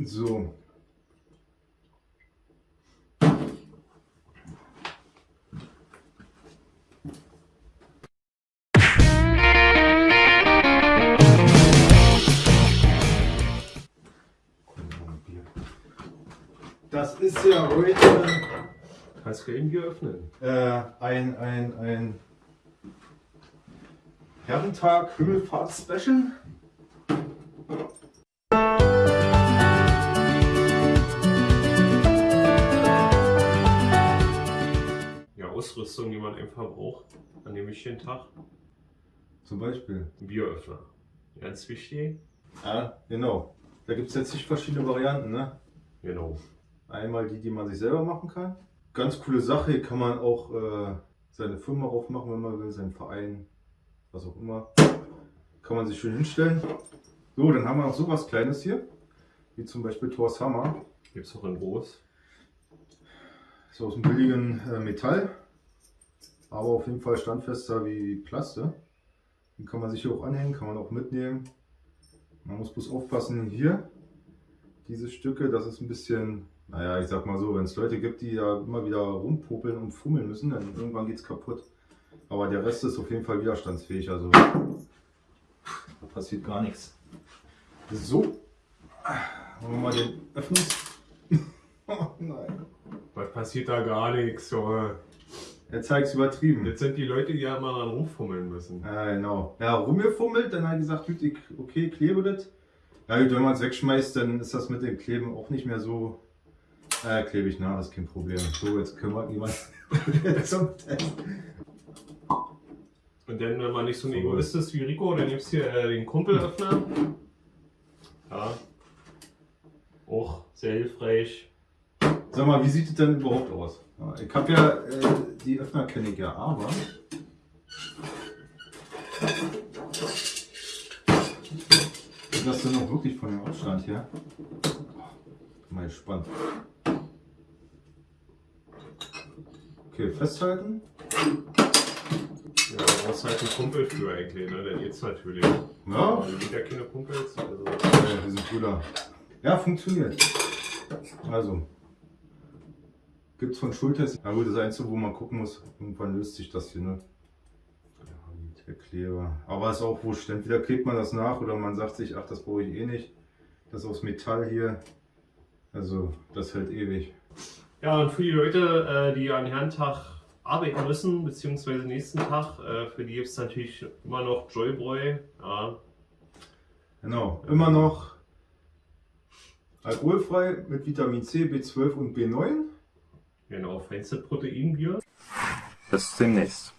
So. Das ist ja heute Kannst du eben hier öffnen. äh, ein, ein, ein Herrentag Himmelfahrt-Special. Ja, Ausrüstung, die man einfach braucht an dem wichtigen Tag. Zum Beispiel. Ein Bieröffner. Ganz wichtig. Ja, genau. Da gibt es jetzt nicht verschiedene Varianten, ne? Genau. Einmal die, die man sich selber machen kann. Ganz coole Sache, hier kann man auch äh, seine Firma aufmachen, wenn man will, seinen Verein, was auch immer. Kann man sich schön hinstellen. So, dann haben wir noch sowas Kleines hier, wie zum Beispiel Thors Hammer. Gibt es auch in groß. Ist aus dem billigen äh, Metall, aber auf jeden Fall standfester wie Plaste. Den kann man sich hier auch anhängen, kann man auch mitnehmen. Man muss bloß aufpassen hier, diese Stücke, das ist ein bisschen, naja, ich sag mal so, wenn es Leute gibt, die da immer wieder rumpopeln und fummeln müssen, dann irgendwann geht es kaputt. Aber der Rest ist auf jeden Fall widerstandsfähig, also da passiert gar nichts. So, wollen wir mal den Öffnungs... oh nein. Was passiert da gar nichts, Junge. Er zeigt es übertrieben. Jetzt sind die Leute, die ja mal dran rumfummeln müssen. Ja, genau. Ja, rumgefummelt, dann hat er gesagt, gut, ich- okay, klebe das. Ja, gut, wenn man es wegschmeißt, dann ist das mit dem Kleben auch nicht mehr so äh, klebig, na, das ist kein Problem. So, jetzt kümmert niemand zum Test. Und dann, wenn man nicht so ein Egoist ist wie Rico, dann nimmst du hier äh, den Kumpelöffner. Ja. Auch sehr hilfreich. Sag mal, wie sieht es denn überhaupt aus? Ich habe ja, äh, die Öffner kenne ich ja, aber... Ist das denn noch wirklich von dem Abstand her? Mal gespannt. Okay, festhalten. Ja, da brauchst du halt einen Kumpel für eigentlich, ne? Dann geht's natürlich. Ja, Aber die sind ja keine Kumpels. Also. Ja, wir sind Brüder. Ja, funktioniert. Also. Gibt es von Schultest. Na gut, das Einzige, wo man gucken muss, irgendwann löst sich das hier, ne? Der Kleber. Aber ist auch wurscht. Entweder klebt man das nach oder man sagt sich, ach, das brauche ich eh nicht. Das aus Metall hier. Also, das hält ewig. Ja, und für die Leute, äh, die an Herrentag arbeiten müssen, beziehungsweise nächsten Tag, äh, für die gibt es natürlich immer noch Joybräu. Ja, Genau. Immer noch alkoholfrei mit Vitamin C, B12 und B9. Genau, feinste Proteinbier. Bis demnächst.